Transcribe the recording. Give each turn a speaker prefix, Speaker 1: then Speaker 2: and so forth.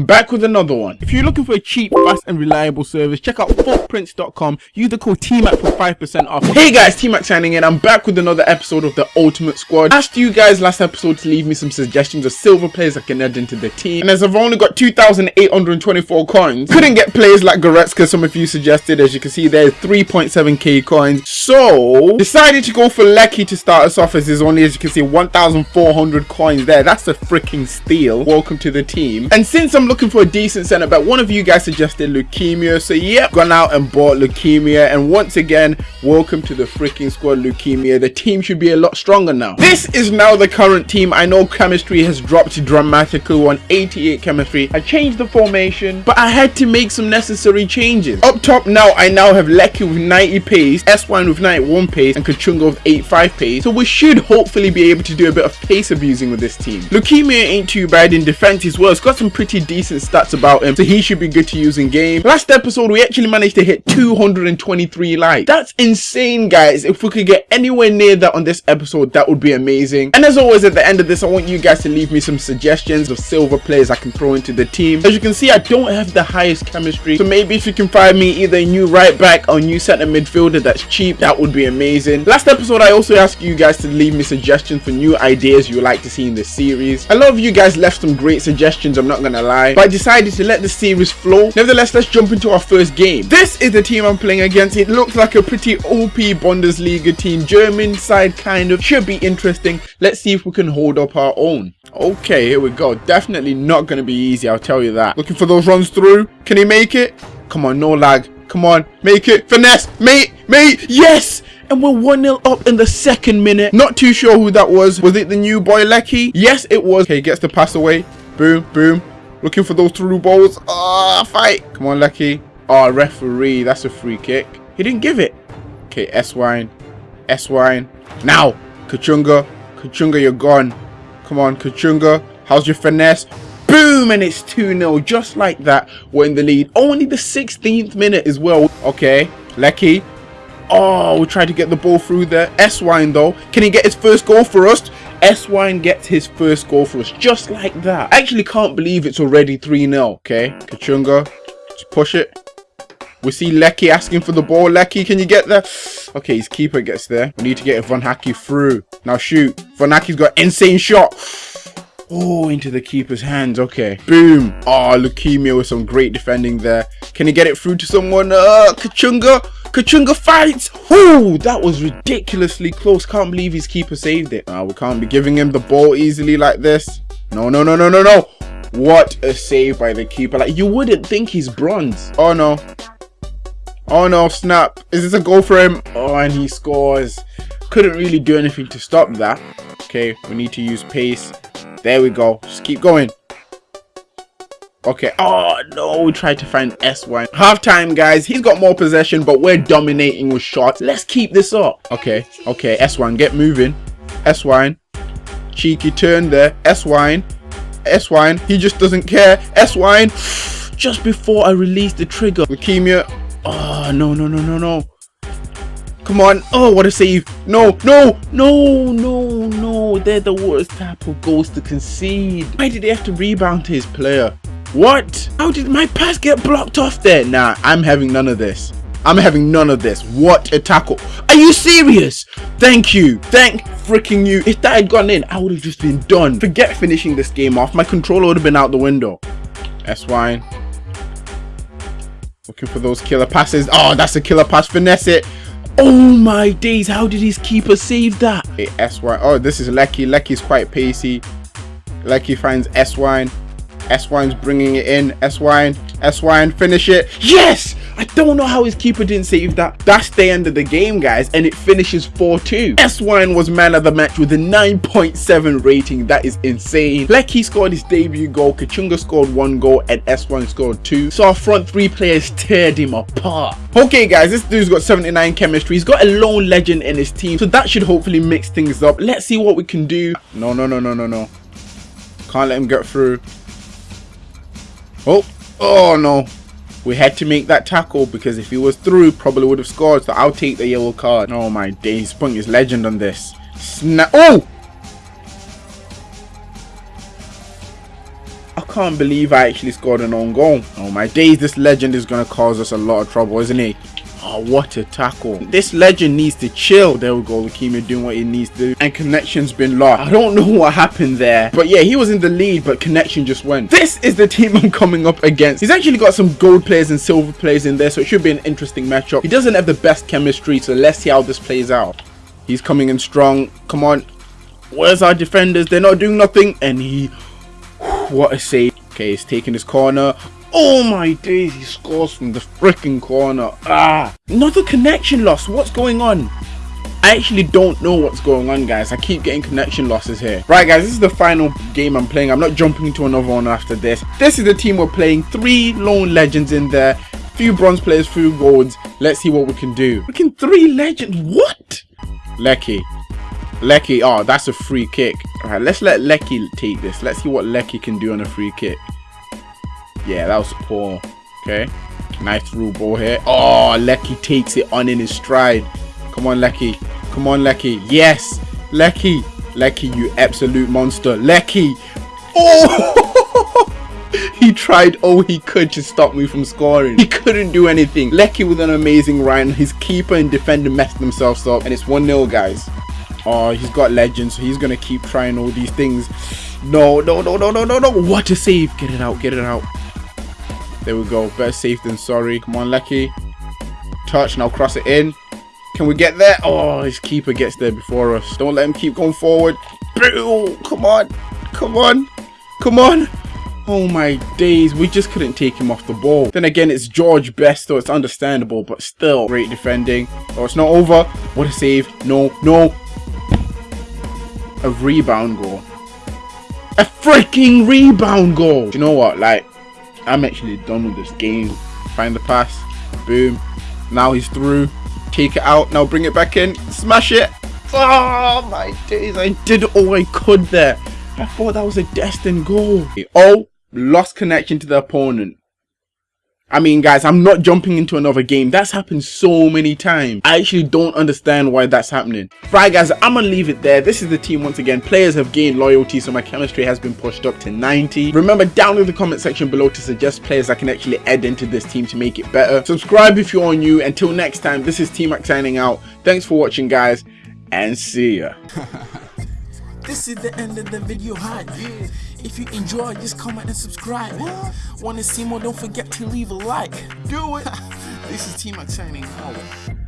Speaker 1: I'm back with another one. If you're looking for a cheap, fast and reliable service, check out footprints.com. Use the code TMAC for 5% off. Hey guys, TMAC signing in. I'm back with another episode of the Ultimate Squad. Asked you guys last episode to leave me some suggestions of silver players I can add into the team. And as I've only got 2,824 coins, couldn't get players like Goretzka some of you suggested. As you can see there's 3.7k coins. So, decided to go for Leckie to start us off as there's only, as you can see, 1,400 coins there. That's a freaking steal. Welcome to the team. And since I'm looking for a decent centre back, one of you guys suggested Lukimya. So, yep, gone out and bought Lukimya. And once again, welcome to the freaking squad, Lukimya. The team should be a lot stronger now. This is now the current team. I know chemistry has dropped dramatically on 88 chemistry. I changed the formation, but I had to make some necessary changes. Up top now, I now have Leckie with 90 pace, Esswein with 91 pace, and Kachunga with 85 pace. So we should hopefully be able to do a bit of pace abusing with this team. Lukimya ain't too bad in defense as well. It's got some pretty decent stats about him, so he should be good to use in game. Last episode, we actually managed to hit 223 likes. That's insane, guys. If we could get anywhere near that on this episode, that would be amazing. And as always, at the end of this, I want you guys to leave me some suggestions of silver players I can throw into the team. As you can see, I don't have the highest chemistry, so maybe if you can find me either a new right back or new centre midfielder that's cheap, that would be amazing. Last episode, I also asked you guys to leave me suggestions for new ideas you would like to see in this series. A lot of you guys left some great suggestions, I'm not gonna lie, but I decided to let the series flow. Nevertheless, let's jump into our first game. This is the team I'm playing against. It looks like a pretty OP Bundesliga team, German side kind of, should be interesting. Let's see if we can hold up our own. Okay, here we go. Definitely not going to be easy, I'll tell you that. Looking for those runs through. Can he make it? Come on, no lag. Come on, make it. Finesse, mate, mate, yes! and we're 1-0 up in the second minute. Not too sure who that was. Was it the new boy Leckie? Yes, it was. Okay, gets the pass away. Boom, boom. Looking for those through balls. Ah, oh, fight. Come on, Leckie. Oh, referee. That's a free kick. He didn't give it. Okay, Esswein. Esswein. Now, Kachunga. Kachunga, you're gone. Come on, Kachunga. How's your finesse? Boom! And it's 2-0. Just like that, we're in the lead. Only the 16th minute as well. Okay, Leckie. Oh, we tried to get the ball through there. Esswein, though. Can he get his first goal for us? Esswein gets his first goal for us. Just like that. I actually can't believe it's already 3-0. Okay, Kachunga. Just push it. We see Leckie asking for the ball. Leckie, can you get there? Okay, his keeper gets there. We need to get Van Haki through. Now shoot. Van Haki's got insane shot. Oh, into the keeper's hands. Okay. Boom. Oh, Lukimya with some great defending there. Can he get it through to someone? Uh, Kachunga. Kachunga fights. Oh, that was ridiculously close. Can't believe his keeper saved it. Uh, we can't be giving him the ball easily like this. No, no, no, no, no, no. What a save by the keeper. Like, you wouldn't think he's bronze. Oh, no. Oh no, snap. Is this a goal for him? Oh, and he scores. Couldn't really do anything to stop that. Okay, we need to use pace. There we go. Just keep going. Okay. Oh, no. We tried to find Esswein. Half time, guys. He's got more possession, but we're dominating with shots. Let's keep this up. Okay. Okay. Esswein, get moving. Esswein. Cheeky turn there. Esswein. Esswein. He just doesn't care. Esswein. Just before I release the trigger. Lukimya. Oh, no, no, no, no, no. Come on. Oh, what a save. No, no, no, no, no. They're the worst type of goals to concede. Why did they have to rebound his player? What? How did my pass get blocked off there? Nah, I'm having none of this. I'm having none of this. What a tackle. Are you serious? Thank you. Thank freaking you. If that had gone in, I would have just been done. Forget finishing this game off. My controller would have been out the window. That's fine. Looking for those killer passes. Oh, that's a killer pass. Finesse it. Oh my days. How did his keeper save that? Okay, Esswein. Oh, this is Leckie. Leckie's quite pacey. Leckie finds Esswein. Esswein's bringing it in. Esswein. Esswein. Finish it. Yes! I don't know how his keeper didn't save that. That's the end of the game, guys, and it finishes 4-2. Esswein was man of the match with a 9.7 rating. That is insane. Leckie scored his debut goal, Kachunga scored one goal, and Esswein scored two. So our front three players teared him apart. Okay, guys, this dude's got 79 chemistry. He's got a lone legend in his team, so that should hopefully mix things up. Let's see what we can do. No, no, no, no, no, no. Can't let him get through. Oh, oh no. We had to make that tackle because if he was through, probably would have scored. So I'll take the yellow card. Oh my days, Spunk is legend on this. Snap. Oh! I can't believe I actually scored an own goal. Oh my days, this legend is going to cause us a lot of trouble, isn't he? Oh, what a tackle. This legend needs to chill. There we go, Lukimya doing what he needs to do. And connection's been lost. I don't know what happened there. But yeah, he was in the lead, but connection just went. This is the team I'm coming up against. He's actually got some gold players and silver players in there, so it should be an interesting matchup. He doesn't have the best chemistry, so let's see how this plays out. He's coming in strong. Come on. Where's our defenders? They're not doing nothing. And he... What a save. Okay, he's taking his corner. Oh my days, he scores from the freaking corner. Ah, another connection loss. What's going on? I actually don't know what's going on guys. I keep getting connection losses here. Right guys, this is the final game I'm playing. I'm not jumping into another one after this. This is the team we're playing. Three lone legends in there. Few bronze players, few golds. Let's see what we can do. Can three legends. What? Leckie. Leckie. Oh, that's a free kick. Alright, let's let Leckie take this. Let's see what Leckie can do on a free kick. Yeah, that was poor. Okay. Nice through ball here. Oh, Leckie takes it on in his stride. Come on, Leckie. Come on, Leckie. Yes. Leckie. Leckie, you absolute monster. Leckie. Oh! he tried all he could to stop me from scoring. He couldn't do anything. Leckie with an amazing run. His keeper and defender messed themselves up. And it's 1-0, guys. Oh, he's got legends, so he's going to keep trying all these things. No, no, no, no, no, no, no. What a save. Get it out, get it out. There we go. Better safe than sorry. Come on, Leckie. Touch. Now cross it in. Can we get there? Oh, his keeper gets there before us. Don't let him keep going forward. Come on. Come on. Come on. Oh my days, we just couldn't take him off the ball. Then again, it's George Best, so it's understandable, but still, great defending. Oh, it's not over. What a save. No, no. A rebound goal. A freaking rebound goal. You know what? Like, I'm actually done with this game. Find the pass. Boom. Now he's through. Take it out. Now bring it back in. Smash it. Oh my days. I did all I could there. I thought that was a destined goal. Oh, lost connection to the opponent. I mean, guys, I'm not jumping into another game. That's happened so many times. I actually don't understand why that's happening. Right, guys, I'm to leave it there. This is the team once again. Players have gained loyalty, so my chemistry has been pushed up to 90. Remember, down in the comment section below to suggest players I can actually add into this team to make it better. Subscribe if you're new. Until next time, this is T-Mac signing out. Thanks for watching, guys, and see ya.
Speaker 2: This is the end of the video hi. If you enjoy, just comment and subscribe. Wanna see more? Don't forget to leave a like. Do it. this is T-Mac signing out.